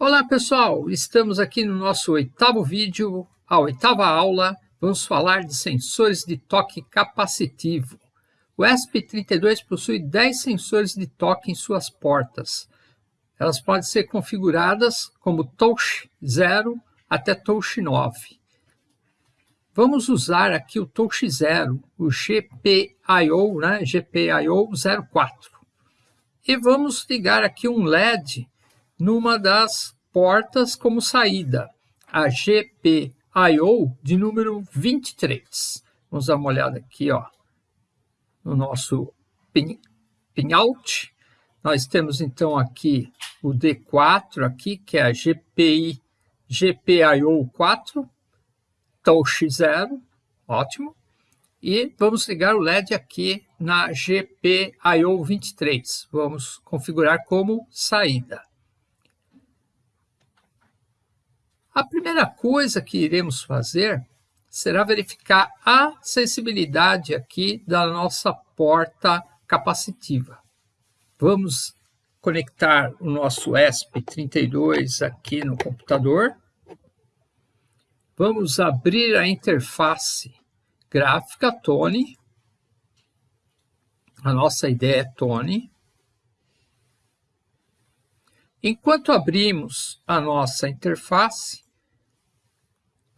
Olá pessoal, estamos aqui no nosso oitavo vídeo, a oitava aula, vamos falar de sensores de toque capacitivo. O ESP32 possui 10 sensores de toque em suas portas. Elas podem ser configuradas como Touch 0 até Touch 9. Vamos usar aqui o Touch 0, o GPIO, né, GPIO 04. E vamos ligar aqui um LED numa das portas como saída, a GPIO de número 23. Vamos dar uma olhada aqui ó, no nosso pin, pinout. Nós temos então aqui o D4 aqui, que é a GPI, GPIO 4, touch 0, ótimo. E vamos ligar o LED aqui na GPIO 23. Vamos configurar como saída. A primeira coisa que iremos fazer será verificar a acessibilidade aqui da nossa porta capacitiva. Vamos conectar o nosso ESP32 aqui no computador. Vamos abrir a interface gráfica Tone. A nossa ideia é Tone. Enquanto abrimos a nossa interface,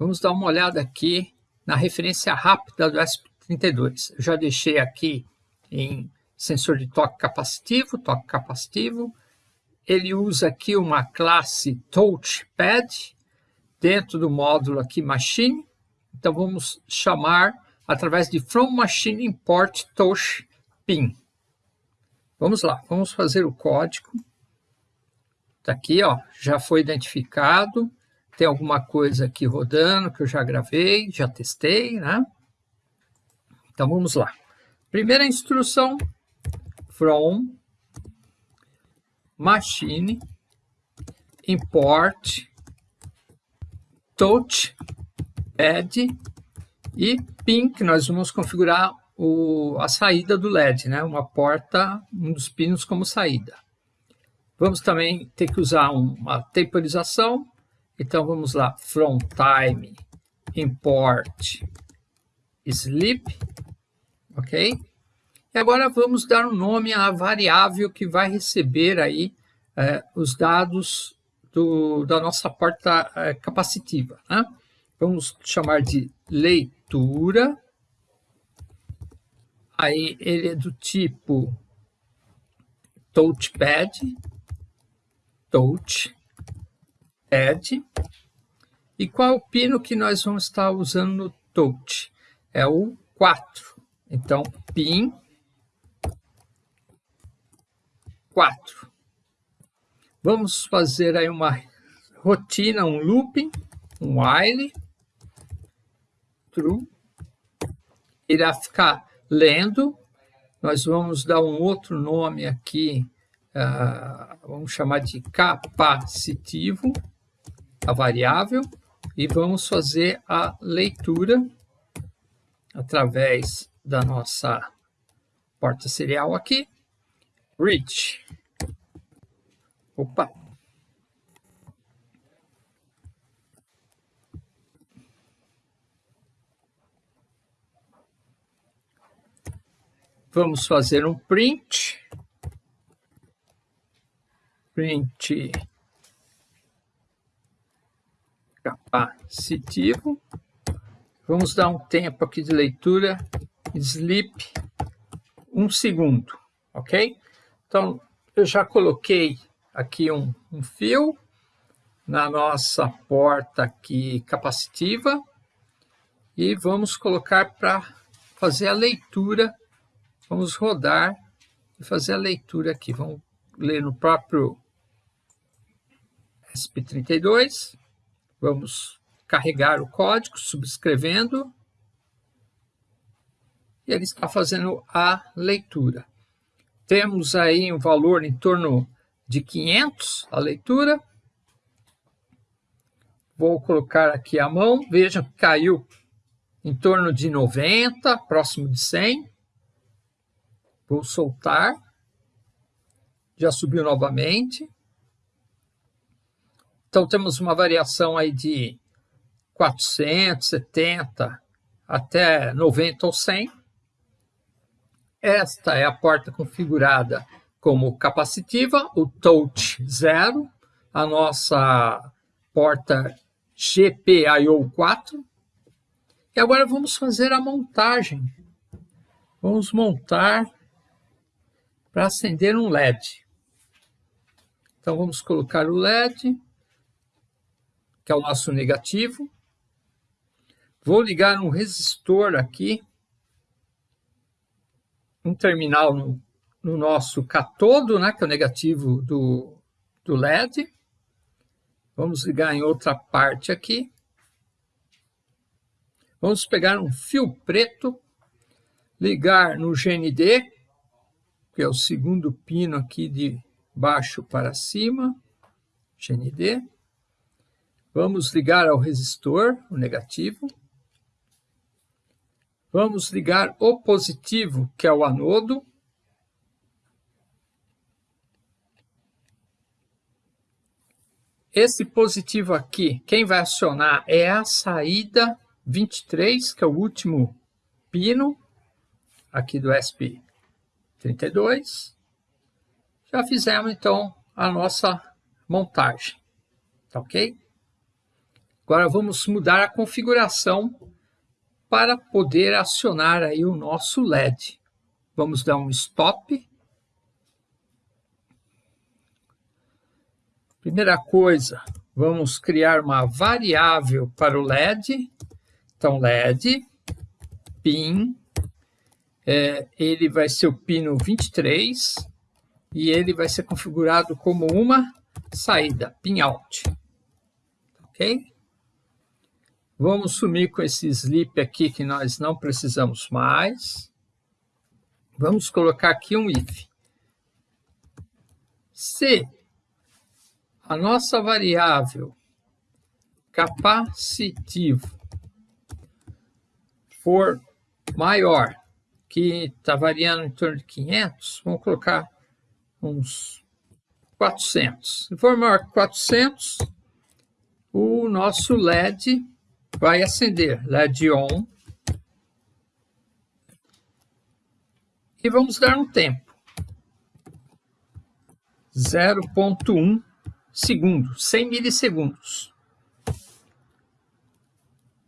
Vamos dar uma olhada aqui na referência rápida do ESP32. Eu já deixei aqui em sensor de toque capacitivo, toque capacitivo. Ele usa aqui uma classe touchpad dentro do módulo aqui machine. Então vamos chamar através de from machine import touch pin. Vamos lá, vamos fazer o código. Está aqui, ó, já foi identificado tem alguma coisa aqui rodando que eu já gravei, já testei, né? Então vamos lá. Primeira instrução, from machine import touch pad e pin, que nós vamos configurar o, a saída do LED, né? uma porta, um dos pinos como saída. Vamos também ter que usar uma temporização então vamos lá, from time import sleep, ok? E agora vamos dar um nome à variável que vai receber aí é, os dados do, da nossa porta é, capacitiva. Né? Vamos chamar de leitura. Aí ele é do tipo touchpad, touch, add. E qual é o pino que nós vamos estar usando no touch? É o 4. Então, pin 4. Vamos fazer aí uma rotina, um looping, um while, true. Irá ficar lendo. Nós vamos dar um outro nome aqui, uh, vamos chamar de capacitivo a variável e vamos fazer a leitura através da nossa porta serial aqui. Reach. Opa. Vamos fazer um print. Print capacitivo. Vamos dar um tempo aqui de leitura, sleep, um segundo, ok? Então, eu já coloquei aqui um, um fio na nossa porta aqui capacitiva e vamos colocar para fazer a leitura, vamos rodar e fazer a leitura aqui. Vamos ler no próprio SP32. Vamos carregar o código, subscrevendo. E ele está fazendo a leitura. Temos aí um valor em torno de 500 a leitura. Vou colocar aqui a mão. Vejam que caiu em torno de 90, próximo de 100. Vou soltar. Já subiu novamente. Então temos uma variação aí de 470 até 90 ou 100. Esta é a porta configurada como capacitiva, o touch 0, a nossa porta GPIO 4. E agora vamos fazer a montagem. Vamos montar para acender um LED. Então vamos colocar o LED, que é o nosso negativo. Vou ligar um resistor aqui, um terminal no, no nosso catodo, né, que é o negativo do, do LED. Vamos ligar em outra parte aqui. Vamos pegar um fio preto, ligar no GND, que é o segundo pino aqui de baixo para cima, GND. Vamos ligar ao resistor, o negativo. Vamos ligar o positivo, que é o anodo. Esse positivo aqui, quem vai acionar é a saída 23, que é o último pino aqui do SP32. Já fizemos, então, a nossa montagem, tá ok? Agora vamos mudar a configuração para poder acionar aí o nosso LED. Vamos dar um stop. Primeira coisa, vamos criar uma variável para o LED. Então, LED, pin, é, ele vai ser o pino 23 e ele vai ser configurado como uma saída, pin out. Ok? Vamos sumir com esse sleep aqui que nós não precisamos mais. Vamos colocar aqui um if. Se a nossa variável capacitivo for maior, que está variando em torno de 500, vamos colocar uns 400. Se for maior que 400, o nosso LED vai acender, LED on. E vamos dar um tempo. 0.1 segundo, 100 milissegundos.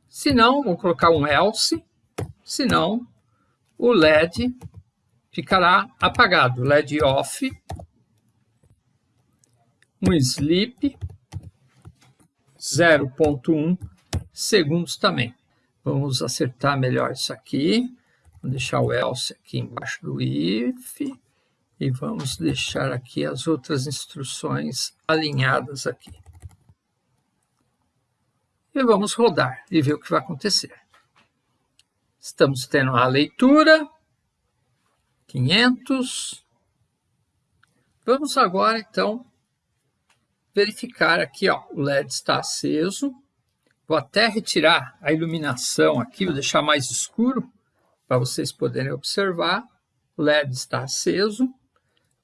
Se não, vou colocar um else, se não, o LED ficará apagado, LED off, um sleep, 0.1 segundos também. Vamos acertar melhor isso aqui, vou deixar o else aqui embaixo do if, e vamos deixar aqui as outras instruções alinhadas aqui. E vamos rodar e ver o que vai acontecer. Estamos tendo a leitura, 500. Vamos agora, então, verificar aqui, ó, o LED está aceso. Vou até retirar a iluminação aqui, vou deixar mais escuro, para vocês poderem observar. O LED está aceso.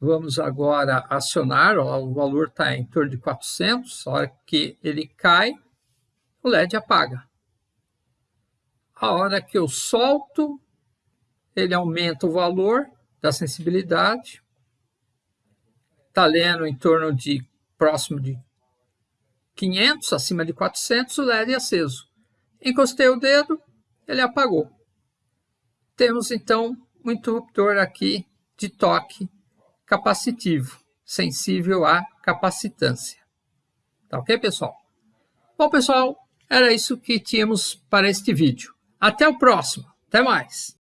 Vamos agora acionar, ó, o valor está em torno de 400, a hora que ele cai, o LED apaga. A hora que eu solto, ele aumenta o valor da sensibilidade, está lendo em torno de próximo de 500, acima de 400, o LED é aceso. Encostei o dedo, ele apagou. Temos então um interruptor aqui de toque capacitivo, sensível à capacitância. Tá ok, pessoal? Bom, pessoal, era isso que tínhamos para este vídeo. Até o próximo. Até mais.